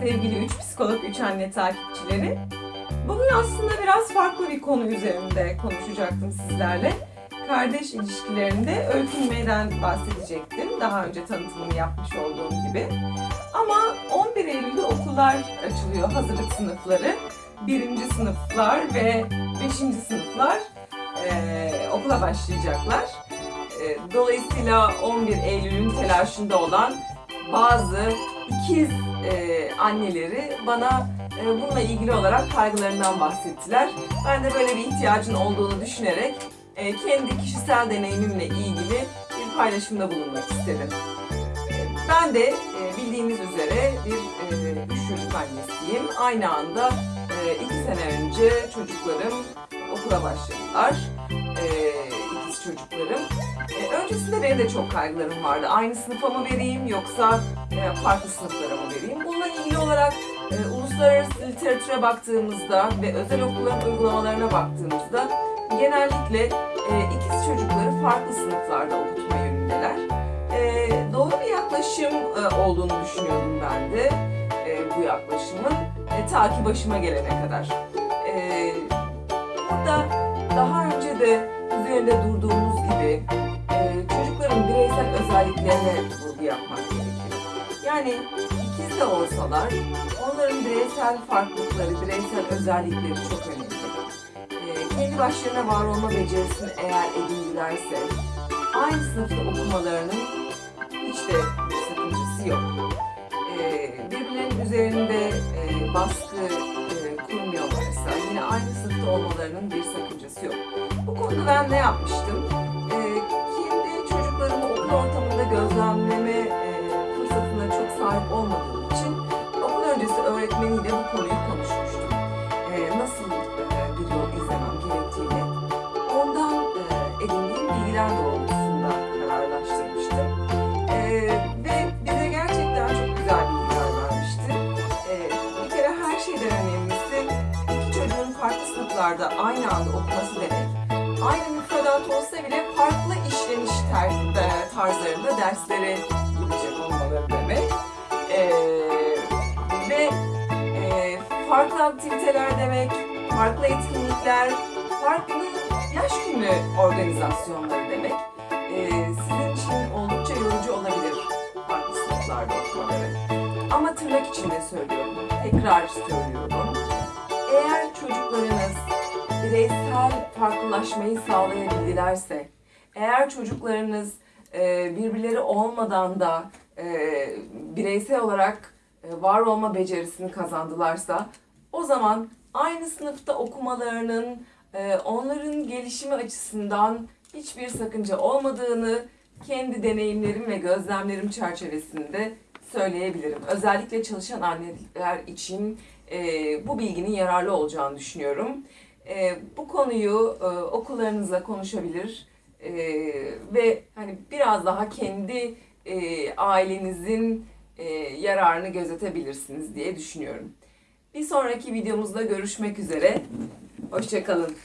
sevgili 3 psikolog 3 anne takipçileri. Bugün aslında biraz farklı bir konu üzerinde konuşacaktım sizlerle. Kardeş ilişkilerinde öykünmeden bahsedecektim. Daha önce tanıtımını yapmış olduğum gibi. Ama 11 Eylül'de okullar açılıyor, hazırlık sınıfları. Birinci sınıflar ve beşinci sınıflar eee, okula başlayacaklar. Eee, Dolayısıyla 11 Eylül'ün telaşında olan bazı ikiz eee, anneleri bana eee, bununla ilgili olarak kaygılarından bahsettiler. Ben de böyle bir ihtiyacın olduğunu düşünerek eee, kendi kişisel deneyimimle ilgili bir paylaşımda bulunmak istedim. Eee, Ben de eee, bildiğiniz üzere bir eee, üç çocuk annesiyim. Aynı anda iki sene önce çocuklarım okula başladılar. Çocuklarım. Eee, öncesinde benim de çok kaygılarım vardı. Aynı sınıfa mı vereyim yoksa e, farklı sınıflara mı vereyim? Bununla ilgili olarak e, uluslararası literatüre baktığımızda ve özel okulların uygulamalarına baktığımızda genellikle e, ikiz çocukları farklı sınıflarda okutma yönündeler. E, doğru bir yaklaşım e, olduğunu düşünüyordum ben de e, bu yaklaşımın e, ta ki başıma gelene kadar. E, burada daha önce de üzerinde durduğumuz gibi e, çocukların bireysel özelliklerine vurgu yapmak gerekiyor. Yani ikiz de olsalar onların bireysel farklılıkları, bireysel özellikleri çok önemli. E, kendi başlarına var olma becerisini eğer edindilerse aynı sınıfta okumalarının hiç de sakıncası yok. E, birbirlerinin üzerinde e, baskı e, kurmuyorlarsa yine aynı sınıfta olmalarının bir sakıncası yok. Konuda ben ne yapmıştım? E, kendi çocuklarımı okul ortamında gözlemleme e, fırsatına çok sahip olmadığım için okul öncesi öğretmeniyle bu konuyu konuşmuştum. E, nasıl e, bir yol izlemem gerektiğini ondan e, edindiğim bilgiler doğrultusunda kararlaştırmıştım. E, ve bize gerçekten çok güzel bilgiler vermişti. E, bir kere her şeyden önemlisi iki çocuğun farklı sınıflarda aynı anda okuması demek aynı müfredat olsa bile farklı işleniş e, tarzlarında derslere gidecek olmaları demek. Ee, ve e, farklı aktiviteler demek, farklı etkinlikler, farklı yaş günü organizasyonları demek. Ee, sizin için oldukça yorucu olabilir farklı sınıflarda okumaları. Ama tırnak içinde söylüyorum, tekrar söylüyorum. Eğer çocuklarınız bireysel farklılaşmayı sağlayabildilerse, eğer çocuklarınız e, birbirleri olmadan da e, bireysel olarak e, var olma becerisini kazandılarsa, o zaman aynı sınıfta okumalarının onların gelişimi açısından hiçbir sakınca olmadığını kendi deneyimlerim ve gözlemlerim çerçevesinde söyleyebilirim. Özellikle çalışan anneler için e, bu bilginin yararlı olacağını düşünüyorum. E, bu konuyu e, okullarınızla konuşabilir e, ve hani biraz daha kendi e, ailenizin e, yararını gözetebilirsiniz diye düşünüyorum. Bir sonraki videomuzda görüşmek üzere. Hoşçakalın.